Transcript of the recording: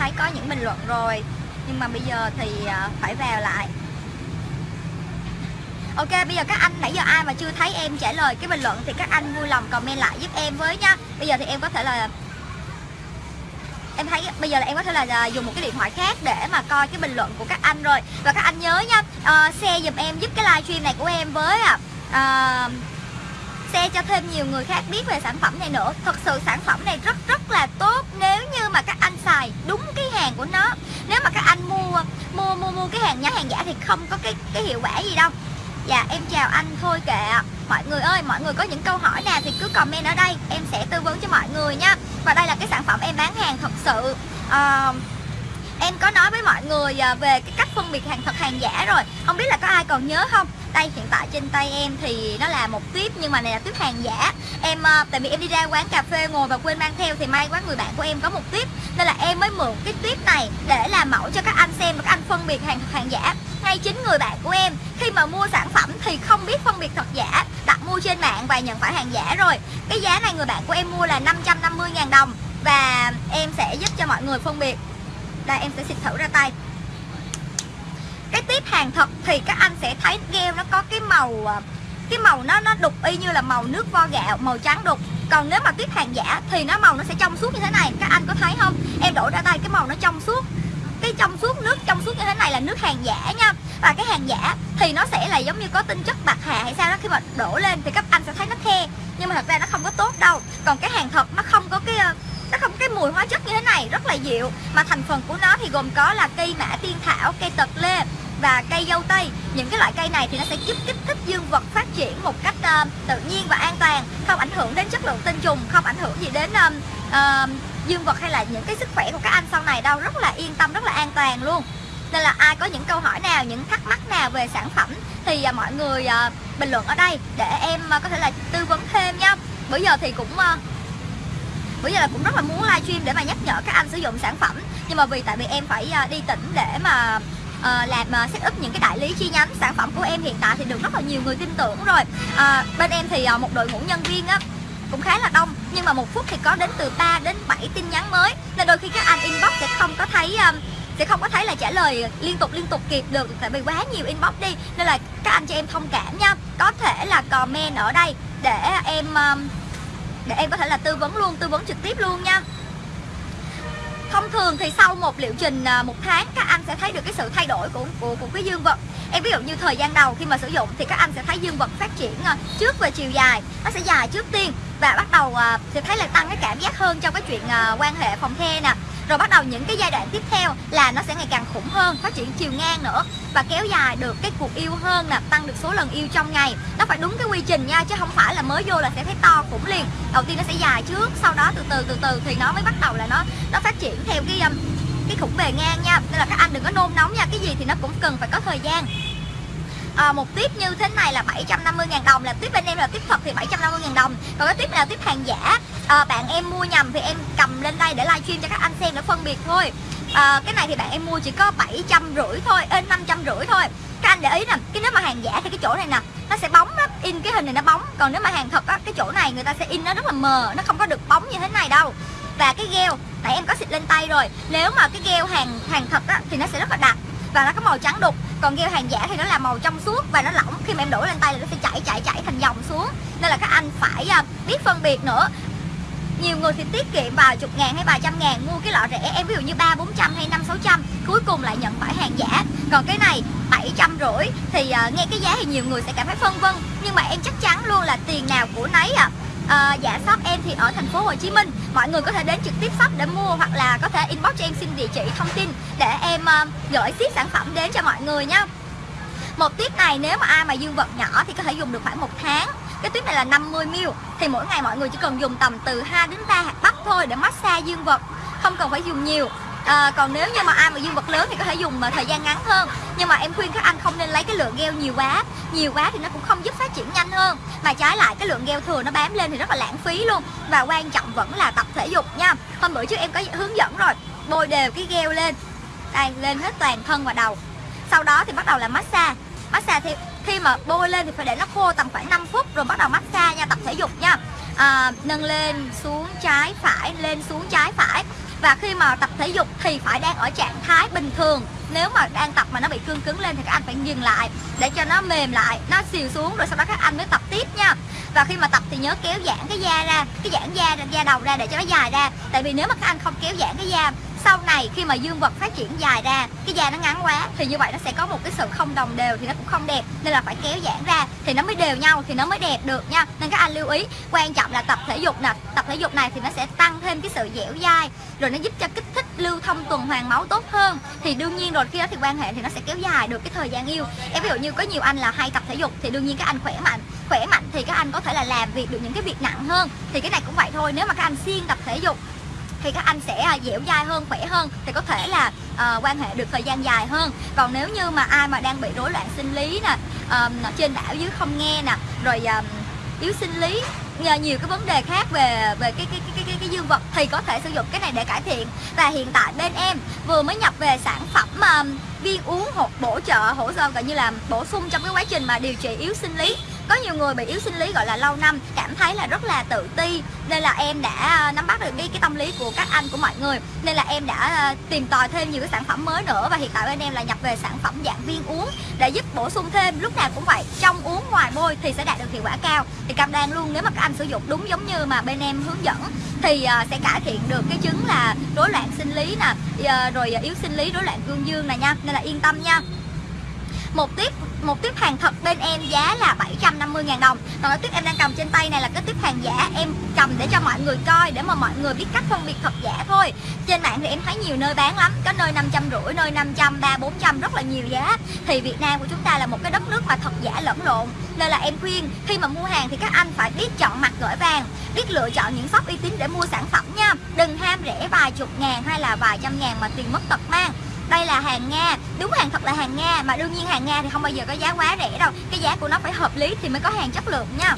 thấy có những bình luận rồi. Nhưng mà bây giờ thì à, phải vào lại. Ok bây giờ các anh nãy giờ ai mà chưa thấy em trả lời cái bình luận thì các anh vui lòng comment lại giúp em với nha. Bây giờ thì em có thể là em thấy bây giờ là em có thể là à, dùng một cái điện thoại khác để mà coi cái bình luận của các anh rồi. Và các anh nhớ nha uh, share giùm em giúp cái livestream này của em với à, uh, share cho thêm nhiều người khác biết về sản phẩm này nữa. Thật sự sản phẩm này rất rất là tốt nếu như mà các anh xài đúng cái hàng của nó nếu mà các anh mua mua cái hàng nhái hàng giả thì không có cái cái hiệu quả gì đâu. Dạ em chào anh thôi kệ mọi người ơi mọi người có những câu hỏi nào thì cứ comment ở đây. Em sẽ tư vấn cho mọi người nha. Và đây là cái sản phẩm em bán hàng thật sự. Uh, em có nói với mọi người ờ, về cái cách phân biệt hàng thật hàng giả rồi. Không biết là có ai còn nhớ không? Đây, hiện tại trên tay em thì nó là một tiếp nhưng mà này là tiếp hàng giả. Em ờ, tại vì em đi ra quán cà phê, ngồi và quên mang theo thì may quá người bạn của em có một tiếp nên là em mới mượn cái tiếp này để làm mẫu cho các anh xem và các anh phân biệt hàng thật hàng giả. Ngay chính người bạn của em, khi mà mua sản phẩm thì không biết phân biệt thật giả, đặt mua trên mạng và nhận phải hàng giả rồi. Cái giá này người bạn của em mua là 550.000 đồng và em sẽ giúp cho mọi người phân biệt. Đây, em sẽ xịt thử ra tay cái tiếp hàng thật thì các anh sẽ thấy gel nó có cái màu à, cái màu nó nó đục y như là màu nước vo gạo, màu trắng đục. Còn nếu mà tiếp hàng giả thì nó màu nó sẽ trong suốt như thế này. Các anh có thấy không? Em đổ ra tay cái màu nó trong suốt. Cái trong suốt nước, trong suốt như thế này là nước hàng giả nha. Và cái hàng giả thì nó sẽ là giống như có tinh chất bạc hà hay sao đó. Khi mà đổ lên thì các anh sẽ thấy nó the, nhưng mà thật ra nó không có tốt đâu. Còn cái hàng thật nó không có cái ờ, nó không có cái mùi hóa chất như thế này, rất là dịu. Mà thành phần của nó thì gồm có là cây mã tiên thảo, cây tật lê và cây dâu tây. Những cái loại cây này thì nó sẽ giúp kích thích dương vật phát triển một cách uh, tự nhiên và an toàn không ảnh hưởng đến chất lượng tinh trùng không ảnh hưởng gì đến um, uh, dương vật hay là những cái sức khỏe của các anh sau này đâu. Rất là yên tâm rất là an toàn luôn. Nên là ai có những câu hỏi nào những thắc mắc nào về sản phẩm thì uh, mọi người uh, bình luận ở đây để em uh, có thể là tư vấn thêm nha. Bây giờ thì cũng uh, bây giờ là cũng rất là muốn livestream để mà nhắc nhở các anh sử dụng sản phẩm. Nhưng mà vì tại vì em phải đi tỉnh để mà uh, làm uh, set up những cái đại lý chi nhánh sản phẩm của em hiện tại thì được rất là nhiều người tin tưởng rồi. Uh, bên em thì uh, một đội ngũ nhân viên á cũng khá là đông. Nhưng mà một phút thì có đến từ 3 đến 7 tin nhắn mới. Nên đôi khi các anh inbox sẽ không có thấy um, sẽ không có thấy là trả lời liên tục liên tục kịp được tại vì quá nhiều inbox đi. Nên là các anh cho em thông cảm nha. Có thể là comment ở đây để em um, để em có thể là tư vấn luôn tư vấn trực tiếp luôn nha thông thường thì sau một liệu trình à, một tháng các anh sẽ thấy được cái sự thay đổi của của, của cái dương vật. Em ví dụ như thời gian đầu khi mà sử dụng thì các anh sẽ thấy dương vật phát triển à, trước về chiều dài. Nó sẽ dài trước tiên và bắt đầu thì sẽ thấy là tăng cái cảm giác hơn trong cái chuyện quan hệ phòng the nè rồi bắt đầu những cái giai đoạn tiếp theo là nó sẽ ngày càng khủng hơn, phát triển chiều ngang nữa và kéo dài được cái cuộc yêu hơn nè, tăng được số lần yêu trong ngày. Nó phải đúng cái quy trình nha, chứ không phải là mới vô là sẽ thấy to khủng liền. Đầu tiên nó sẽ dài trước, sau đó từ từ từ từ thì nó mới bắt đầu là nó nó phát triển theo cái um, cái khủng bề ngang nha. Nên là các anh đừng có nôn nóng nha, cái gì thì nó cũng cần phải có thời gian à, một tiếp như thế này là 750 ngàn đồng là tiếp bên em là tiếp thật thì 750 ngàn đồng. Còn cái tiếp này là tiếp hàng giả. À, bạn em mua nhầm thì em cầm lên đây để livestream cho các anh xem để phân biệt thôi. À, cái này thì bạn em mua chỉ có bảy trăm rưỡi thôi ên năm trăm rưỡi thôi. Các anh để ý nè cái nếu mà hàng giả thì cái chỗ này nè nó sẽ bóng đó in cái hình này nó bóng còn nếu mà hàng thật á cái chỗ này người ta sẽ in nó rất là mờ nó không có được bóng như thế này đâu. Và cái gheo tại em có xịt lên tay rồi. Nếu mà cái gheo hàng hàng thật á thì nó sẽ rất là đặc và nó có màu trắng đục. Còn gel hàng giả thì nó là màu trong suốt và nó lỏng. Khi mà em đổ lên tay là nó sẽ chảy chảy chảy thành dòng xuống. Nên là các anh phải à, biết phân biệt nữa. Nhiều người thì tiết kiệm vài chục ngàn hay vài trăm ngàn mua cái lọ rẻ em ví dụ như ba bốn trăm hay năm sáu trăm cuối cùng lại nhận phải hàng giả. Còn cái này bảy trăm rưỡi thì uh, nghe cái giá thì nhiều người sẽ cảm thấy phân vân. Nhưng mà em chắc chắn luôn là tiền nào của nấy à à, dạ shop em thì ở thành phố Hồ Chí Minh. Mọi người có thể đến trực tiếp shop để mua hoặc là có thể inbox cho em xin địa chỉ thông tin để em uh, gửi ship sản phẩm đến cho mọi người nha. Một tiếp này nếu mà ai mà dương vật nhỏ thì có thể dùng được khoảng một tháng. Cái tuyếp này là 50ml thì mỗi ngày mọi người chỉ cần dùng tầm từ 2 đến 3 hạt bắp thôi để massage dương vật không cần phải dùng nhiều à, còn nếu như mà ai mà dương vật lớn thì có thể dùng mà thời gian ngắn hơn. Nhưng mà em khuyên các anh không nên lấy cái lượng gel nhiều quá. Nhiều quá thì nó cũng không giúp phát triển nhanh hơn. Mà trái lại cái lượng gel thừa nó bám lên thì rất là lãng phí luôn. Và quan trọng vẫn là tập thể dục nha. Hôm bữa trước em có hướng dẫn rồi bôi đều cái gel lên. Đây lên hết toàn thân và đầu. Sau đó thì bắt đầu là massage. Massage thì khi mà bôi lên thì phải để nó khô tầm khoảng 5 phút rồi bắt đầu massage nha tập thể dục nha à, nâng lên xuống trái phải lên xuống trái phải. Và khi mà tập thể dục thì phải đang ở trạng thái bình thường. Nếu mà đang tập mà nó bị cương cứng lên thì các anh phải dừng lại để cho nó mềm lại nó xìu xuống rồi sau đó các anh mới tập tiếp nha. Và khi mà tập thì nhớ kéo giãn cái da ra cái giãn da da đầu ra để cho nó dài ra. Tại vì nếu mà các anh không kéo giãn cái da sau này khi mà dương vật phát triển dài ra, cái da nó ngắn quá, thì như vậy nó sẽ có một cái sự không đồng đều thì nó cũng không đẹp. Nên là phải kéo giãn ra thì nó mới đều nhau, thì nó mới đẹp được nha. Nên các anh lưu ý, quan trọng là tập thể dục nè. Tập thể dục này thì nó sẽ tăng thêm cái sự dẻo dai, rồi nó giúp cho kích thích lưu thông tuần hoàn máu tốt hơn. Thì đương nhiên rồi, khi đó thì quan hệ thì nó sẽ kéo dài được cái thời gian yêu. Em ví dụ như có nhiều anh là hay tập thể dục thì đương nhiên các anh khỏe mạnh. Khỏe mạnh thì các anh có thể là làm việc được những cái việc nặng hơn. Thì cái này cũng vậy thôi, nếu mà các anh siêng tập thể dục thì các anh sẽ à, dẻo dai hơn khỏe hơn thì có thể là uh, quan hệ được thời gian dài hơn. Còn nếu như mà ai mà đang bị rối loạn sinh lý nè uh, trên đảo dưới không nghe nè rồi uh, yếu sinh lý nhờ nhiều cái vấn đề khác về về cái cái cái cái cái dương vật thì có thể sử dụng cái này để cải thiện. Và hiện tại bên em vừa mới nhập về sản phẩm um, viên uống hỗ bổ trợ hỗ trợ gọi như là bổ sung trong cái quá trình mà điều trị yếu sinh lý có nhiều người bị yếu sinh lý, gọi là, lâu năm, cảm thấy là rất là tự ti. Nên là em đã à, nắm bắt được cái cái tâm lý của các anh, của mọi người. Nên là em đã à, tìm tòi thêm nhiều cái sản phẩm mới nữa. Và hiện tại bên em là nhập về sản phẩm dạng viên uống để giúp bổ sung thêm. Lúc nào cũng vậy, trong uống ngoài bôi thì sẽ đạt được hiệu quả cao. Thì cam đoan luôn, nếu mà các anh sử dụng đúng giống như mà bên em hướng dẫn, thì à, sẽ cải thiện được cái chứng là rối loạn sinh lý nè rồi yếu sinh lý, rối loạn cương dương này nha. Nên là yên tâm nha một tiếp một tiếp hàng thật bên em giá là 750 ngàn đồng. Còn cái tiếp em đang cầm trên tay này là cái tiếp hàng giả Em cầm để cho mọi người coi Để mà mọi người biết cách phân biệt thật giả thôi. Trên mạng thì em thấy nhiều nơi bán lắm Có nơi 550, nơi 500, 3, 400 Rất là nhiều giá. Thì Việt Nam của chúng ta là một cái đất nước mà thật giả lẫn lộn. Nên là em khuyên khi mà mua hàng thì các anh phải biết chọn mặt gửi vàng Biết lựa chọn những shop uy tín để mua sản phẩm nha. Đừng ham rẻ vài chục ngàn hay là vài trăm ngàn mà tiền mất tật mang đây là hàng Nga. Đúng hàng thật là hàng Nga, mà đương nhiên hàng Nga thì không bao giờ có giá quá rẻ đâu. Cái giá của nó phải hợp lý thì mới có hàng chất lượng nha.